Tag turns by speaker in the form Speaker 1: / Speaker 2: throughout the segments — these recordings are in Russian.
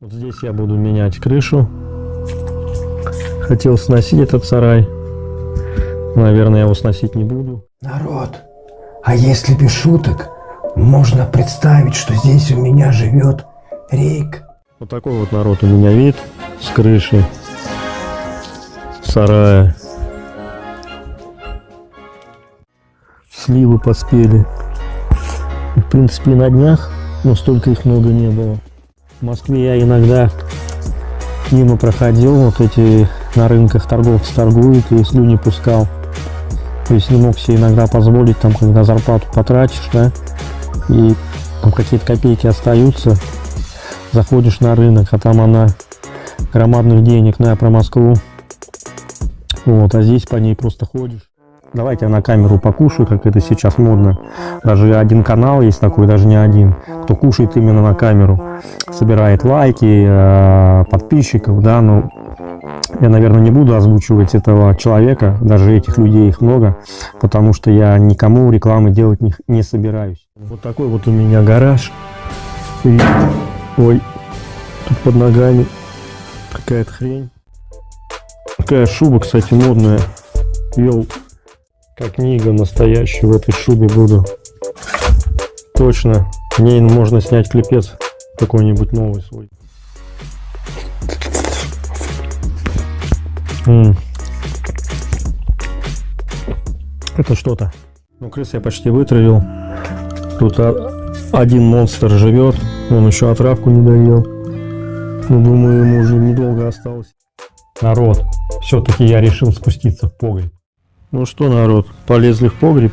Speaker 1: Вот здесь я буду менять крышу. Хотел сносить этот сарай. Наверное, я его сносить не буду.
Speaker 2: Народ, а если без шуток, можно представить, что здесь у меня живет Рейк.
Speaker 1: Вот такой вот народ у меня вид с крыши сарая. Сливы поспели. В принципе, на днях, но столько их много не было. В Москве я иногда мимо проходил, вот эти на рынках торговцы торгуют и слюни пускал. То есть не мог себе иногда позволить, там, когда зарплату потратишь, да, и там какие-то копейки остаются, заходишь на рынок, а там она громадных денег, на про Москву. Вот, а здесь по ней просто ходишь. Давайте я на камеру покушаю, как это сейчас модно. Даже один канал есть такой, даже не один, кто кушает именно на камеру. Собирает лайки, э, подписчиков, да, но я, наверное, не буду озвучивать этого человека, даже этих людей их много, потому что я никому рекламы делать не, не собираюсь. Вот такой вот у меня гараж. И, ой, тут под ногами какая-то хрень. Такая шуба, кстати, модная. Вел как книга настоящая в этой шубе буду. Точно. Ней можно снять клепец какой-нибудь новый свой. М -м. Это что-то. Ну, крыс я почти вытравил. Тут один монстр живет. Он еще отравку не доел. Ну, думаю, ему уже недолго осталось. Народ, все-таки я решил спуститься в погреб. Ну что, народ, полезли в погреб.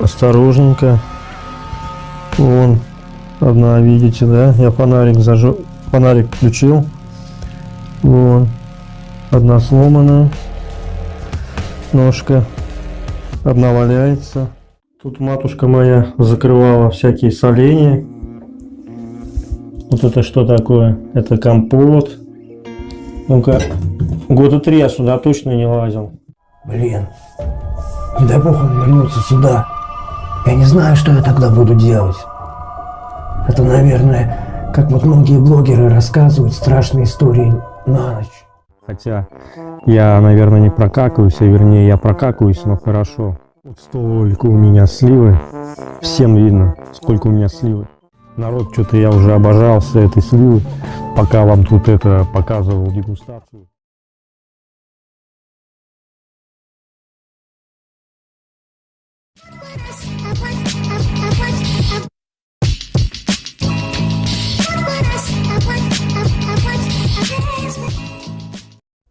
Speaker 1: Осторожненько. Вон, одна, видите, да? Я фонарик зажег, фонарик включил. Вон, одна сломанная. Ножка. Одна валяется. Тут матушка моя закрывала всякие соления. Вот это что такое? Это компот. Ну-ка, года три я сюда точно не лазил.
Speaker 2: Блин, не дай бог он вернется сюда. Я не знаю, что я тогда буду делать. Это, наверное, как вот многие блогеры рассказывают страшные истории на ночь.
Speaker 1: Хотя я, наверное, не прокакаюсь, а вернее я прокакаюсь, но хорошо. Вот столько у меня сливы. Всем видно, сколько у меня сливы. Народ, что-то я уже обожался этой сливы, пока вам тут это показывал дегустацию.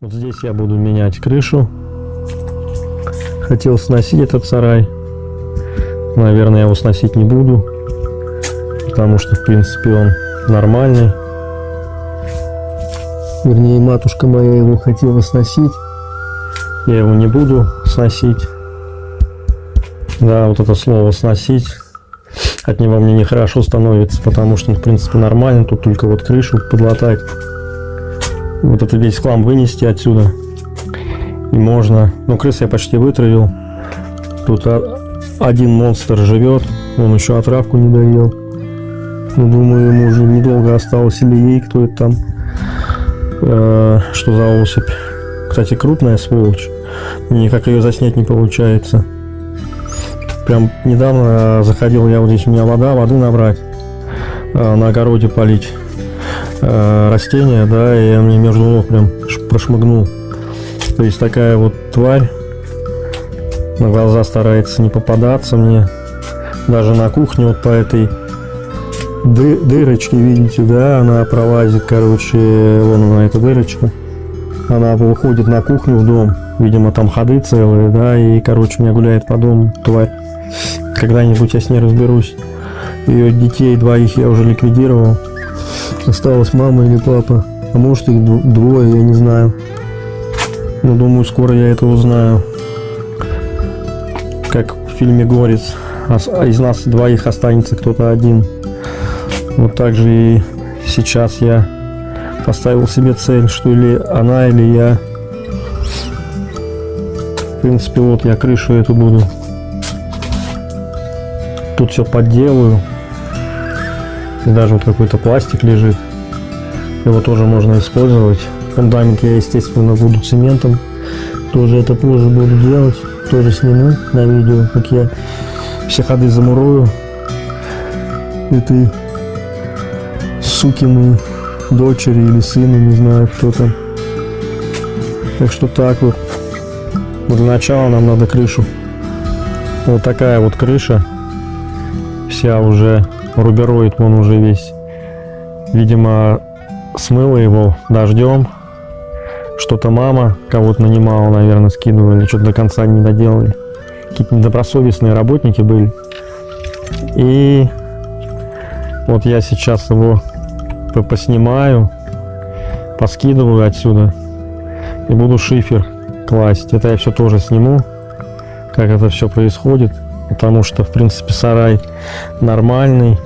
Speaker 1: Вот здесь я буду менять крышу. Хотел сносить этот сарай. Наверное, я его сносить не буду потому что, в принципе, он нормальный. Вернее, матушка моя его хотела сносить. Я его не буду сносить. Да, вот это слово «сносить» от него мне нехорошо становится, потому что, в принципе, нормально. Тут только вот крышу подлатать. Вот это весь хлам вынести отсюда. И можно. Ну, крыс я почти вытравил. Тут один монстр живет. Он еще отравку не доел. Ну, думаю, ему уже недолго осталось или ей, кто это там. Э, что за особь. Кстати, крупная сволочь. Никак ее заснять не получается. Прям недавно заходил я вот здесь, у меня вода, воды набрать. Э, на огороде полить э, растения, да, и я мне между ног прям прошмыгнул. То есть такая вот тварь на глаза старается не попадаться мне. Даже на кухне вот по этой ды дырочки, видите, да, она пролазит, короче, вон она, эта дырочка. Она выходит на кухню в дом, видимо, там ходы целые, да, и, короче, меня гуляет по дому тварь. Когда-нибудь я с ней разберусь. Ее детей двоих я уже ликвидировал. Осталась мама или папа. А может их двое, я не знаю. Но думаю, скоро я это узнаю. Как в фильме «Горец». Из нас двоих останется кто-то один. Вот так же и сейчас я поставил себе цель, что или она, или я. В принципе, вот я крышу эту буду. Тут все подделаю. И даже вот какой-то пластик лежит. Его тоже можно использовать. Фундамент я, естественно, буду цементом. Тоже это позже буду делать. Тоже сниму на видео, как я все ходы замурую. Этой сукины дочери или сына, не знаю кто там. Так что так вот. Но для начала нам надо крышу. Вот такая вот крыша. Вся уже рубероид, он уже весь. Видимо, смыло его дождем. Что-то мама кого-то нанимала, наверное, скидывали, что-то до конца не доделали. Какие-то недобросовестные работники были. И вот я сейчас его поснимаю, поскидываю отсюда и буду шифер класть. Это я все тоже сниму, как это все происходит, потому что, в принципе, сарай нормальный.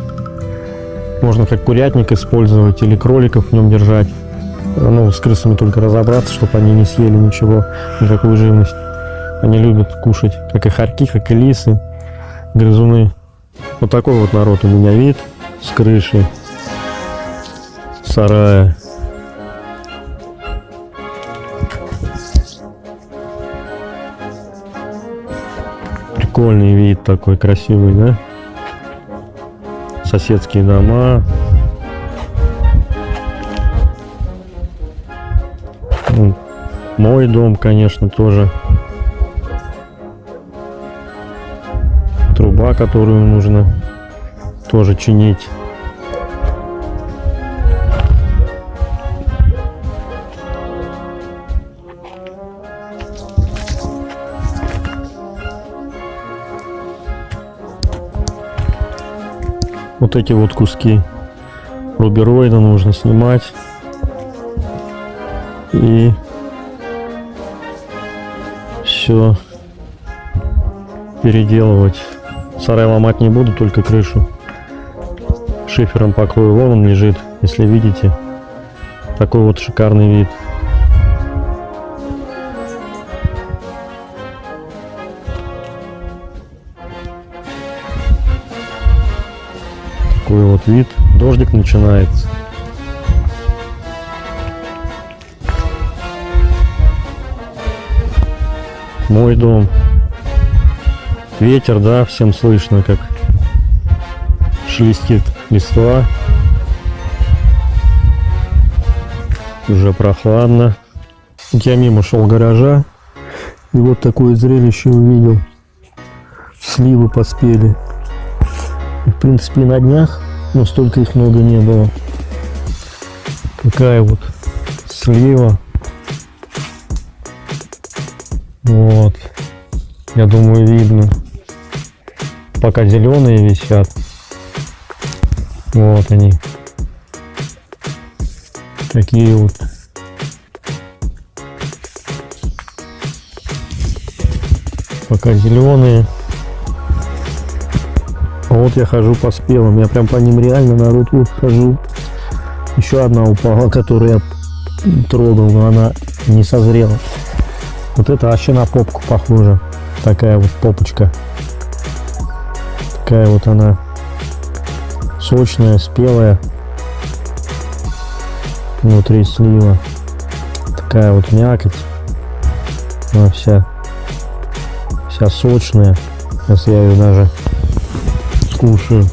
Speaker 1: Можно как курятник использовать или кроликов в нем держать. Ну, с крысами только разобраться, чтобы они не съели ничего, никакую живность. Они любят кушать, как и хорьки, как и лисы, грызуны. Вот такой вот народ у меня вид с крыши сарая. Прикольный вид такой красивый, да? Соседские дома. Ну, мой дом, конечно, тоже. Труба, которую нужно тоже чинить. Вот эти вот куски. Рубероида нужно снимать. И все переделывать. Сарай ломать не буду только крышу. Шифером покрою вон он лежит если видите. Такой вот шикарный вид такой вот вид. Дождик начинается. Мой дом. Ветер, да, всем слышно, как шелестит листва. Уже прохладно. Я мимо шел гаража и вот такое зрелище увидел. Сливы поспели. В принципе, на днях, но столько их много не было. Такая вот слива. Вот. Я думаю, видно. Пока зеленые висят. Вот они. Такие вот. Пока зеленые. Вот я хожу по спелым, я прям по ним реально народ вот хожу. Еще одна упала, которую я трогал, но она не созрела. Вот это вообще на попку похоже. Такая вот попочка. Такая вот она сочная, спелая. Внутри слива. Такая вот мякоть. Она вся, вся сочная. Сейчас я ее даже кушаю.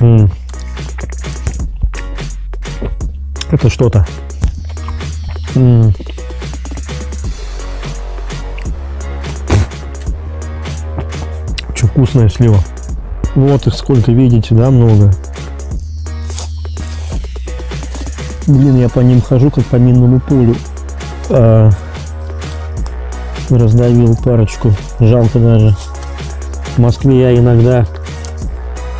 Speaker 1: М -м. Это что-то. Что вкусная слива. Вот их сколько видите, да, много. Блин, я по ним хожу, как по минному полю. А, раздавил парочку. Жалко даже. В Москве я иногда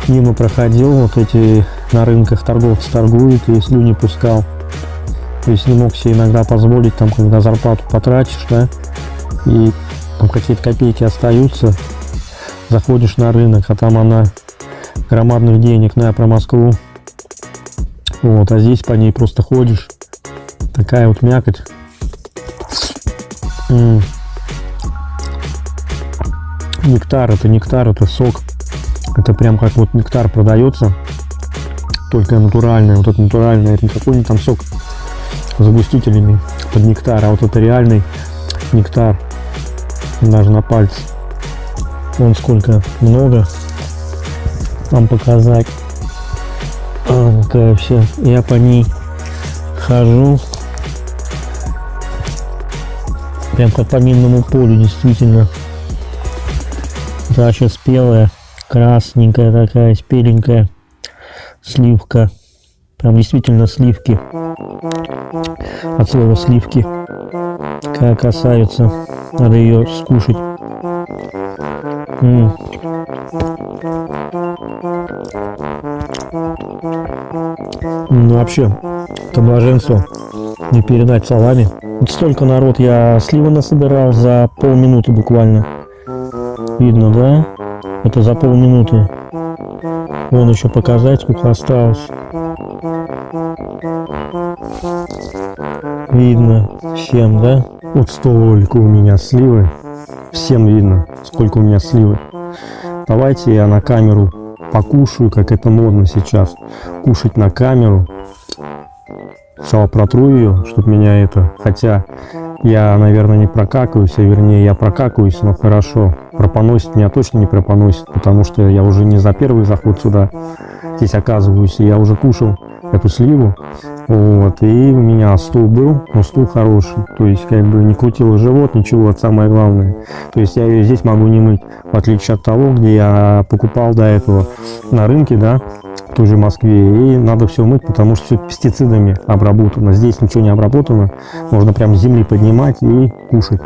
Speaker 1: мимо проходил, вот эти на рынках торговцы торгуют и слюни пускал. То есть не мог себе иногда позволить, там, когда зарплату потратишь, да, и там какие-то копейки остаются, заходишь на рынок, а там она громадных денег, я про Москву. Вот, а здесь по ней просто ходишь. Такая вот мякоть. -м нектар, это нектар, это сок. Это прям как вот нектар продается, только натуральный. Вот это натуральный, это не какой-нибудь там сок с загустителями под нектар, а вот это реальный нектар, даже на пальце. Вон сколько много вам показать. А, какая все. Я по ней хожу. Прям как по минному полю, действительно. Дача спелая, красненькая такая, спеленькая сливка. Прям действительно сливки. От слова сливки. Как касаются. Надо ее скушать. М -м. Ну вообще, это блаженство не передать словами. Вот столько народ я сливы насобирал за полминуты буквально. Видно, да? Это за полминуты. Вон еще показать, сколько осталось. Видно всем, да? Вот столько у меня сливы. Всем видно, сколько у меня сливы. Давайте я на камеру покушаю, как это модно сейчас. Кушать на камеру. Сначала протру ее, чтобы меня это... Хотя я, наверное, не прокакаюсь, а вернее я прокакаюсь, но хорошо. Пропоносит меня точно не пропоносит, потому что я уже не за первый заход сюда здесь оказываюсь, и я уже кушал эту сливу. Вот, и у меня стул был, но стул хороший. То есть, как бы не крутило живот, ничего, это самое главное. То есть, я ее здесь могу не мыть, в отличие от того, где я покупал до этого на рынке, да, в той же Москве. И надо все мыть, потому что все пестицидами обработано. Здесь ничего не обработано. Можно прям с земли поднимать и кушать.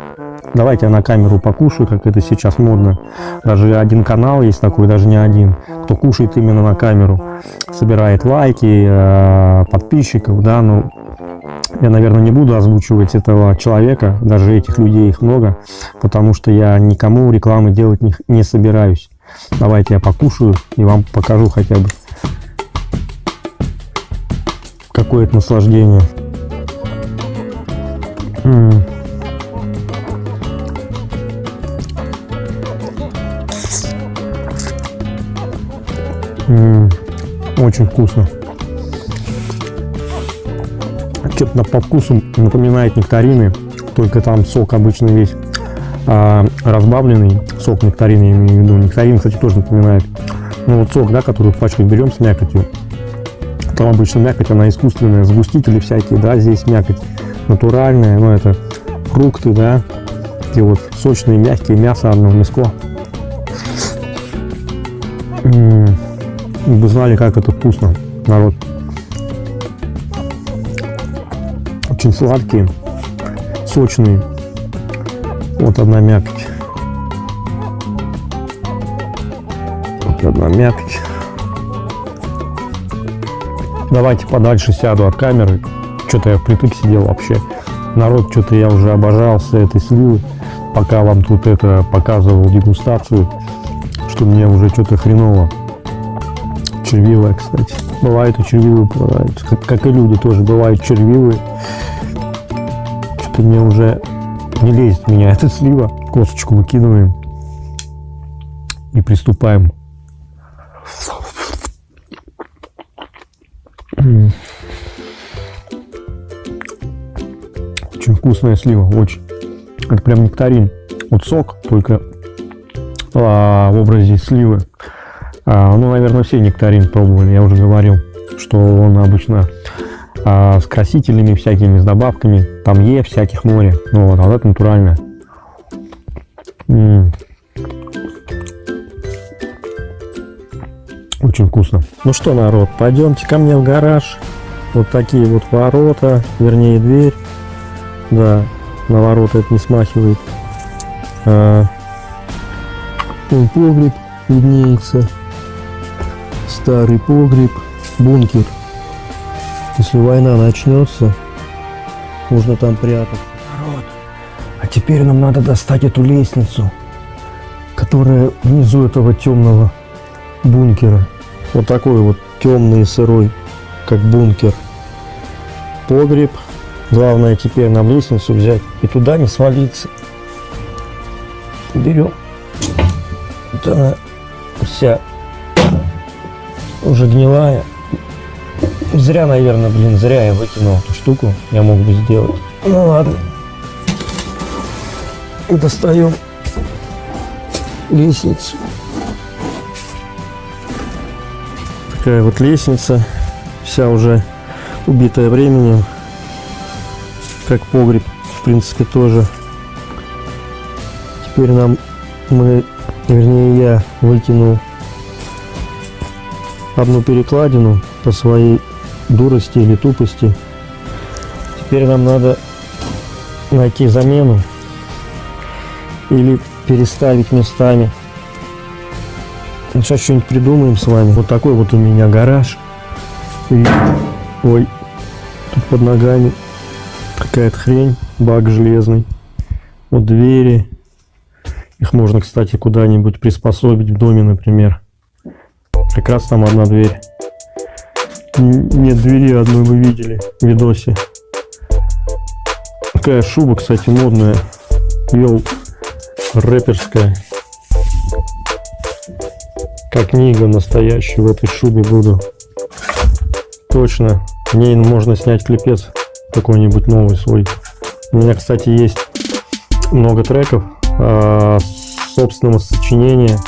Speaker 1: Давайте я на камеру покушаю, как это сейчас модно. Даже один канал есть такой, даже не один, кто кушает именно на камеру. Собирает лайки, э, подписчиков, да, ну, я, наверное, не буду озвучивать этого человека, даже этих людей их много, потому что я никому рекламы делать не, собираюсь. Давайте я покушаю и вам покажу хотя бы какое-то наслаждение. М -м. М -м, очень вкусно. Что-то по вкусу напоминает нектарины, только там сок обычно весь а, разбавленный, сок нектарин, я имею в виду. Нектарин, кстати, тоже напоминает. Ну вот сок, да, который в пачках берем с мякотью. Там обычно мякоть, она искусственная, сгустители всякие, да, здесь мякоть натуральная, но это фрукты, да, такие вот сочные, мягкие, мясо одно мяско. М -м -м. Вы знали, как это вкусно, народ. Очень сладкие, сочные. Вот одна мякоть. Вот одна мякоть. Давайте подальше сяду от камеры. Что-то я впритык сидел вообще. Народ, что-то я уже обожался этой сливы. Пока вам тут это показывал дегустацию, что мне уже что-то хреново червивая, кстати. Бывает и червивые попадаются. Как, как и люди тоже бывают червивые. Что-то мне уже не лезет меня эта слива. Косточку выкидываем и приступаем. Очень вкусная слива, очень. Это прям нектарин. Вот сок, только а, в образе сливы. А, ну, наверное, все нектарин пробовали, я уже говорил, что он обычно а, с красителями всякими, с добавками, там Е всяких море, ну вот, а вот это натуральное. Очень вкусно. Ну что, народ, пойдемте ко мне в гараж. Вот такие вот ворота, вернее дверь. Да, на ворота это не смахивает. А, погреб виднеется старый погреб, бункер. Если война начнется, можно там прятаться.
Speaker 2: Народ, а теперь нам надо достать эту лестницу, которая внизу этого темного бункера.
Speaker 1: Вот такой вот темный и сырой, как бункер. Погреб. Главное теперь нам лестницу взять и туда не свалиться. Берем. Вот она вся уже гнилая. Зря, наверное, блин, зря я выкинул эту штуку. Я мог бы сделать. Ну ладно. Достаем лестницу. Такая вот лестница. Вся уже убитая временем. Как погреб, в принципе, тоже. Теперь нам мы, вернее я, выкинул одну перекладину по своей дурости или тупости. Теперь нам надо найти замену или переставить местами. Сейчас что-нибудь придумаем с вами. Вот такой вот у меня гараж. И, ой, тут под ногами какая-то хрень, бак железный. Вот двери. Их можно, кстати, куда-нибудь приспособить в доме, например. Раз там одна дверь. Нет двери одной вы видели в видосе. Такая шуба, кстати, модная. Вел рэперская. Как книга настоящая в этой шубе буду. Точно. В ней можно снять клипец какой-нибудь новый свой. У меня, кстати, есть много треков э, собственного сочинения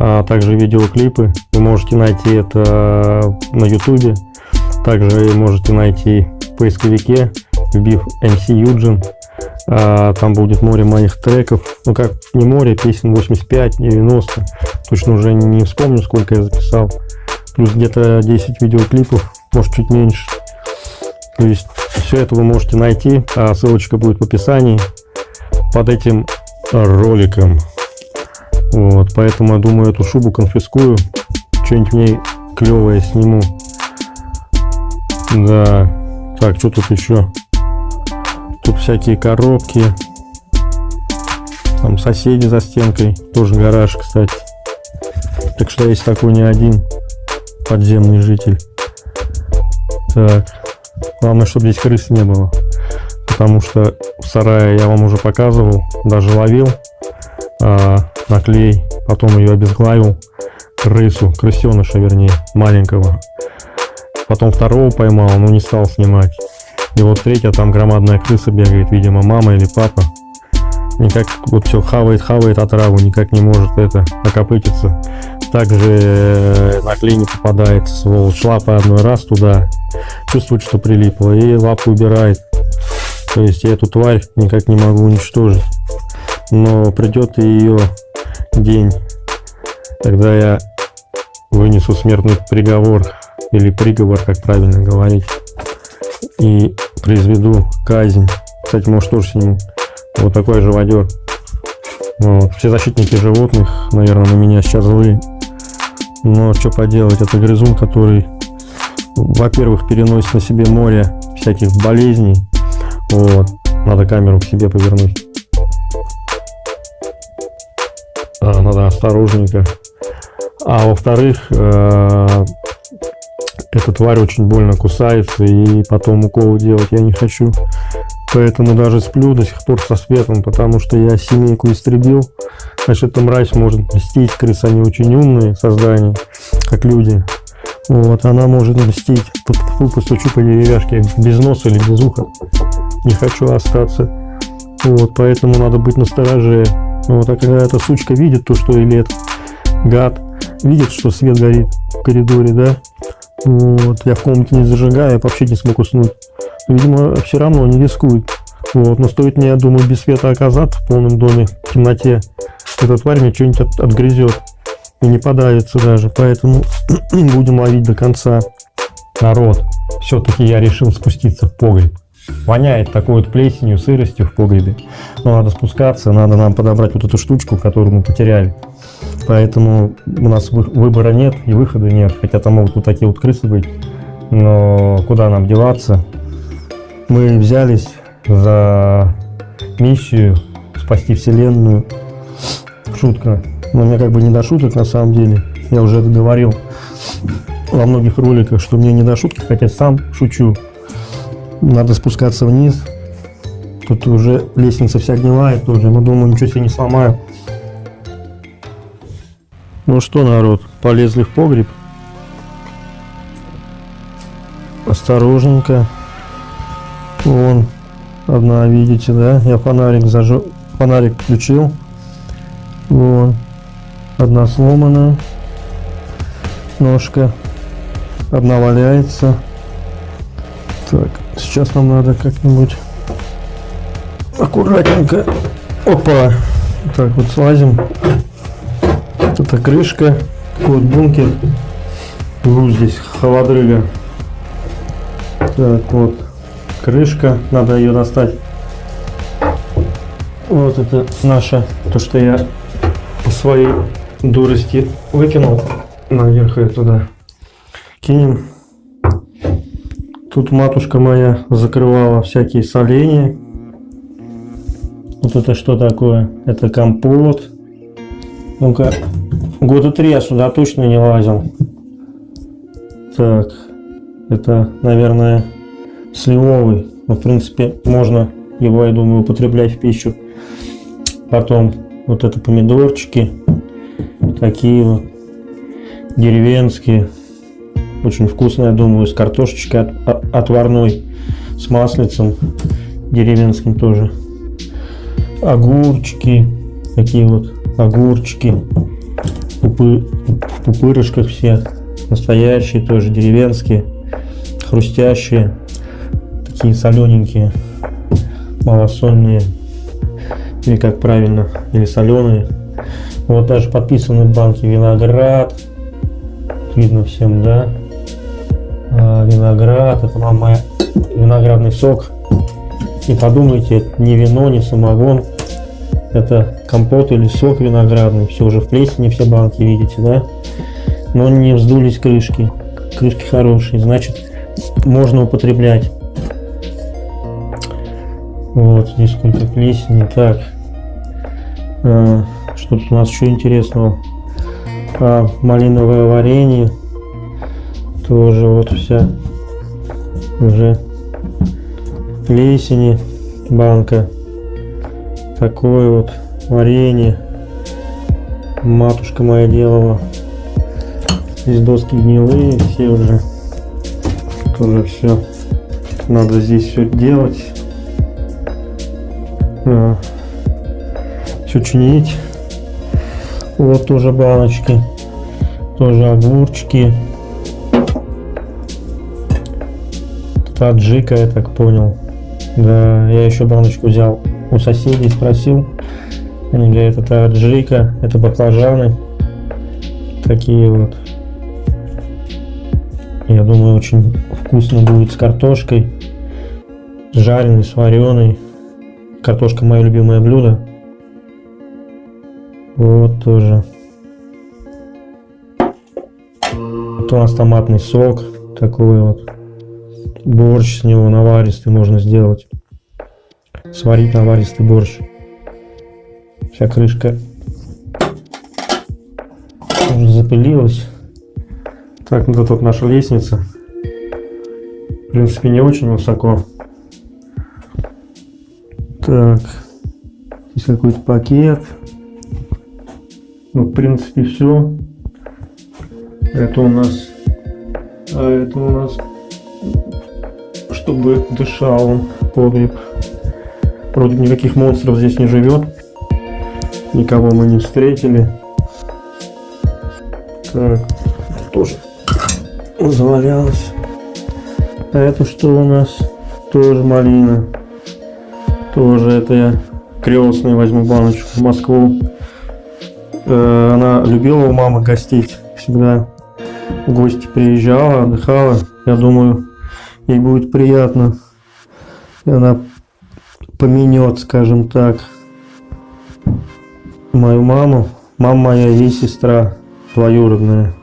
Speaker 1: а также видеоклипы. Вы можете найти это на ютубе. Также можете найти в поисковике, вбив MC Юджин. А, там будет море моих треков. Ну как не море, песен 85-90. Точно уже не вспомню, сколько я записал. Плюс где-то 10 видеоклипов, может чуть меньше. То есть все это вы можете найти. А ссылочка будет в описании под этим роликом. Вот, поэтому я думаю, эту шубу конфискую. Что-нибудь в ней клевое сниму. Да. Так, что тут еще? Тут всякие коробки. Там соседи за стенкой. Тоже гараж, кстати. Так что есть такой не один подземный житель. Так. Главное, чтобы здесь крыс не было. Потому что в сарае я вам уже показывал, даже ловил. А, на клей, потом ее обезглавил, крысу, крысеныша вернее, маленького. Потом второго поймал, но не стал снимать. И вот третья, там громадная крыса бегает, видимо, мама или папа. Никак вот все хавает, хавает отраву, никак не может это окопытиться. Также э, на клей не попадает, сволочь, лапа одной раз туда, чувствует, что прилипло, и лапу убирает. То есть я эту тварь никак не могу уничтожить. Но придет ее день, когда я вынесу смертный приговор или приговор, как правильно говорить, и произведу казнь. Кстати, может тоже сниму. Вот такой живодер. Вот. Все защитники животных, наверное, на меня сейчас злые. Но что поделать, это грызун, который, во-первых, переносит на себе море всяких болезней. Вот. Надо камеру к себе повернуть. Надо осторожненько. А во-вторых, э, эта тварь очень больно кусается, и потом уколы делать я не хочу. Поэтому даже сплю до сих пор со светом, потому что я семейку истребил. Значит, эта мразь может мстить. Крысы, они очень умные создания, как люди. Вот, она может мстить. Фу, постучу по деревяшке без носа или без уха. Не хочу остаться. Вот, поэтому надо быть настороже. Вот, а когда эта сучка видит то, что или этот гад видит, что свет горит в коридоре, да, вот, я в комнате не зажигаю, я вообще не смог уснуть. Видимо, все равно не рискует. Вот, но стоит мне, я думаю, без света оказаться в полном доме, в темноте, эта тварь мне что-нибудь от, отгрызет и не подавится даже. Поэтому будем ловить до конца. Народ, все-таки я решил спуститься в погреб. Воняет такой вот плесенью, сыростью в погребе. Но надо спускаться, надо нам подобрать вот эту штучку, которую мы потеряли. Поэтому у нас выбора нет и выхода нет. Хотя там могут вот такие вот крысы быть. Но куда нам деваться? Мы взялись за миссию спасти вселенную. Шутка. Но мне как бы не до шуток на самом деле. Я уже это говорил во многих роликах, что мне не до шутки, хотя сам шучу. Надо спускаться вниз. Тут уже лестница вся гнилая тоже, но думаю, ничего себе не сломаю. Ну что, народ, полезли в погреб. осторожненько. Вон, одна, видите, да? Я фонарик зажег, фонарик включил. Вон, одна сломанная ножка, одна валяется. Так, сейчас нам надо как-нибудь аккуратненько. Опа! Так, вот слазим. Это крышка, вот бункер. Ну, здесь холодрыга. Так, вот крышка, надо ее достать. Вот это наша, то, что я по своей дурости выкинул наверх ее туда. Кинем. Тут матушка моя закрывала всякие соления. Вот это что такое? Это компот. Ну-ка, года три я сюда точно не лазил. Так, это, наверное, сливовый. Но, в принципе, можно его, я думаю, употреблять в пищу. Потом вот это помидорчики. Такие вот. Деревенские. Очень вкусные, я думаю, с картошечкой от, отварной. С маслицем. Деревенским тоже. Огурчики. Такие вот огурчики. Пупы, в пупырышках все. Настоящие тоже, деревенские. Хрустящие такие солененькие, малосольные, или как правильно, или соленые. Вот даже подписаны банки виноград, видно всем, да? А, виноград, это вам моя виноградный сок. Не подумайте, это не вино, не самогон, это компот или сок виноградный. Все уже в плесени, все банки видите, да? Но не вздулись крышки. Крышки хорошие, значит можно употреблять. Вот, здесь сколько плесени. Так, а, что тут у нас еще интересного? А, малиновое варенье. Тоже вот вся уже плесени банка. Такое вот варенье. Матушка моя делала. Здесь доски гнилые, все уже. Тоже все. Надо здесь все делать. все чинить. Вот тоже баночки. Тоже огурчики. Таджика, я так понял. Да, я еще баночку взял у соседей, спросил. Они говорят, это аджика, это баклажаны. Такие вот. Я думаю, очень вкусно будет с картошкой. Жареный, с вареной. Картошка мое любимое блюдо. Вот тоже. Вот у нас томатный сок такой вот. Борщ с него наваристый можно сделать. Сварить наваристый борщ. Вся крышка уже запылилась. Так, вот тут наша лестница. В принципе, не очень высоко. Так, здесь какой-то пакет. Ну, в принципе, все. Это у нас... А это у нас... Чтобы дышал он, погреб. Вроде никаких монстров здесь не живет. Никого мы не встретили. Так, тоже завалялось. А это что у нас? Тоже малина. Тоже это я крестный возьму баночку в Москву. Э, она любила у мамы гостить. Всегда в гости приезжала, отдыхала. Я думаю, ей будет приятно. И она поменет, скажем так, мою маму. Мама моя ей сестра двоюродная.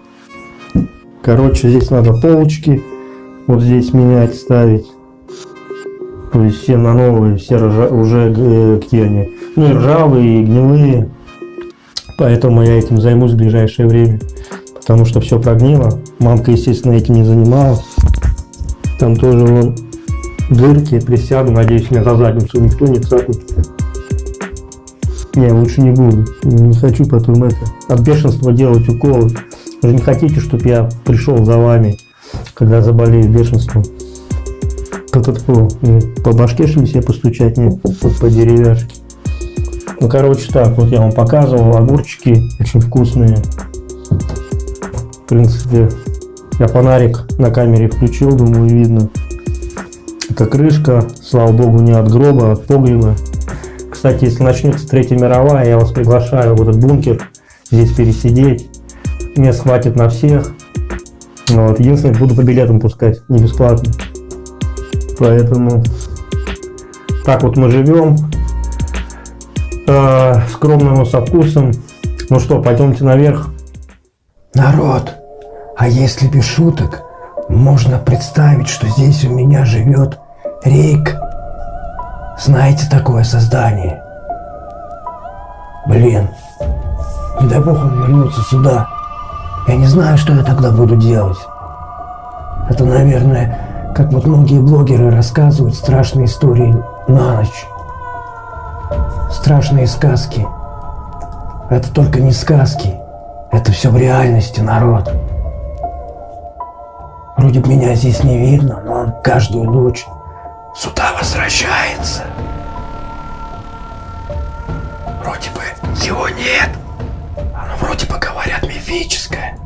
Speaker 1: Короче, здесь надо полочки вот здесь менять, ставить. То есть все на новые, все ржа, уже э, где они, ну и ржавые, и гнилые. Поэтому я этим займусь в ближайшее время. Потому что все прогнило. Мамка, естественно, этим не занималась. Там тоже вон дырки. Присяду, надеюсь, меня за задницу никто не цапнет. Не, лучше не буду. Не хочу потом это от бешенства делать уколы. Вы же не хотите, чтобы я пришел за вами, когда заболею бешенством. Как это по, по башке что себе постучать, нет? Вот по деревяшке. Ну, короче, так, вот я вам показывал, огурчики очень вкусные. В принципе, я фонарик на камере включил, думаю, видно. Это крышка, слава богу, не от гроба, а от погреба. Кстати, если начнется Третья мировая, я вас приглашаю в этот бункер, здесь пересидеть. Мест хватит на всех. Вот. Единственное, буду по билетам пускать, не бесплатно. Поэтому так вот мы живем. Э, скромно, но со вкусом. Ну что, пойдемте наверх.
Speaker 2: Народ, а если без шуток, можно представить, что здесь у меня живет Рейк. Знаете такое создание? Блин, не дай бог он вернется сюда. Я не знаю, что я тогда буду делать. Это, наверное, как вот многие блогеры рассказывают страшные истории на ночь. Страшные сказки. Это только не сказки. Это все в реальности, народ. Вроде бы меня здесь не видно, но он каждую ночь сюда возвращается. Вроде бы его нет. Оно вроде бы говорят мифическое.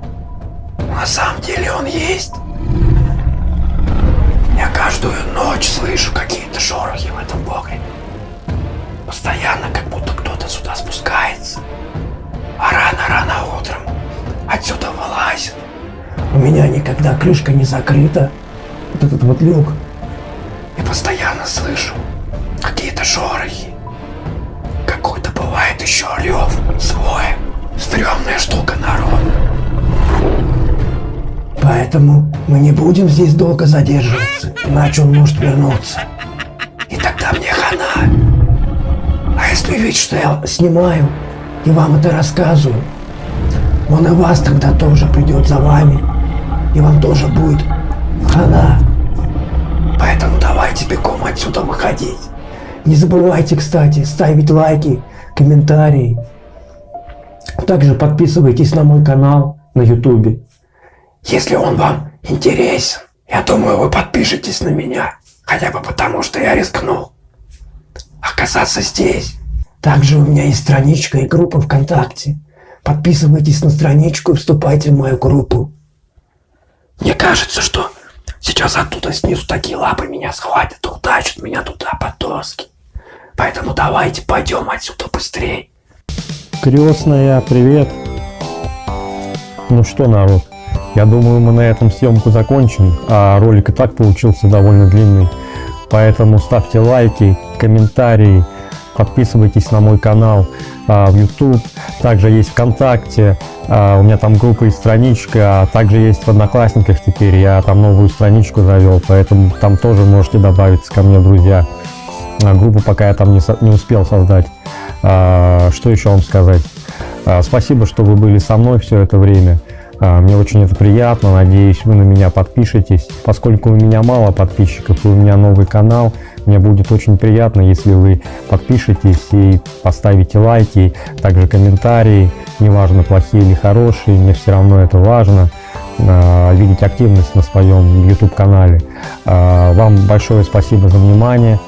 Speaker 2: На самом деле он есть. Я каждую ночь слышу какие-то шорохи в этом погребе. Постоянно как будто кто-то сюда спускается. А рано-рано утром отсюда вылазит. У меня никогда крышка не закрыта. Вот этот вот люк. И постоянно слышу какие-то шорохи. Какой-то бывает еще рев свой. Стрёмная штука, народ. Поэтому мы не будем здесь долго задерживаться, иначе он может вернуться. И тогда мне хана. А если видеть, что я снимаю и вам это рассказываю, он и вас тогда тоже придет за вами, и вам тоже будет хана. Поэтому давайте бегом отсюда выходить. Не забывайте, кстати, ставить лайки, комментарии. Также подписывайтесь на мой канал на ютубе. Если он вам интересен, я думаю, вы подпишетесь на меня. Хотя бы потому, что я рискнул оказаться здесь. Также у меня есть страничка и группа ВКонтакте. Подписывайтесь на страничку и вступайте в мою группу. Мне кажется, что сейчас оттуда снизу такие лапы меня схватят утащат меня туда под доски. Поэтому давайте пойдем отсюда быстрее.
Speaker 1: Крестная, привет. Ну что, народ, я думаю, мы на этом съемку закончим, а ролик и так получился довольно длинный. Поэтому ставьте лайки, комментарии, подписывайтесь на мой канал в YouTube. Также есть ВКонтакте, а, у меня там группа и страничка, а также есть в Одноклассниках теперь. Я там новую страничку завел, поэтому там тоже можете добавиться ко мне, друзья. А, группу пока я там не, не успел создать. А, что еще вам сказать? А, спасибо, что вы были со мной все это время. А, Мне очень это приятно, надеюсь, вы на меня подпишетесь. Поскольку у меня мало подписчиков и у меня новый канал, мне будет очень приятно, если вы подпишетесь и поставите лайки, также комментарии, неважно, плохие или хорошие, мне все равно это важно, а, видеть активность на своем YouTube-канале. А, Вам большое спасибо за внимание.